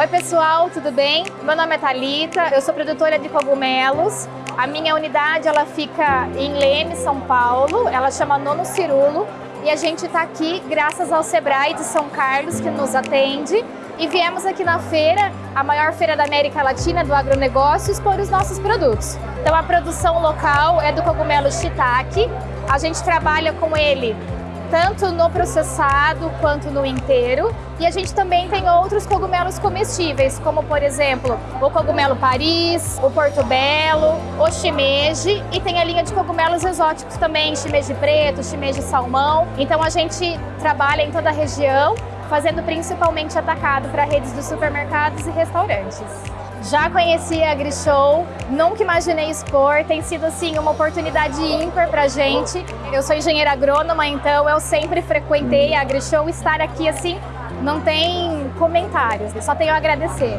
Oi pessoal, tudo bem? Meu nome é Thalita, eu sou produtora de cogumelos. A minha unidade ela fica em Leme, São Paulo, ela chama Nono Cirulo e a gente está aqui graças ao Sebrae de São Carlos que nos atende e viemos aqui na feira, a maior feira da América Latina do agronegócio, expor os nossos produtos. Então a produção local é do cogumelo shiitake, a gente trabalha com ele tanto no processado quanto no inteiro. E a gente também tem outros cogumelos comestíveis, como por exemplo, o cogumelo Paris, o portobello, o shimeji e tem a linha de cogumelos exóticos também, shimeji preto, shimeji salmão. Então a gente trabalha em toda a região, fazendo principalmente atacado para redes de supermercados e restaurantes. Já conheci a AgriShow, nunca imaginei expor, tem sido assim uma oportunidade ímpar para a gente. Eu sou engenheira agrônoma, então eu sempre frequentei a AgriShow, estar aqui assim não tem comentários, só tenho a agradecer.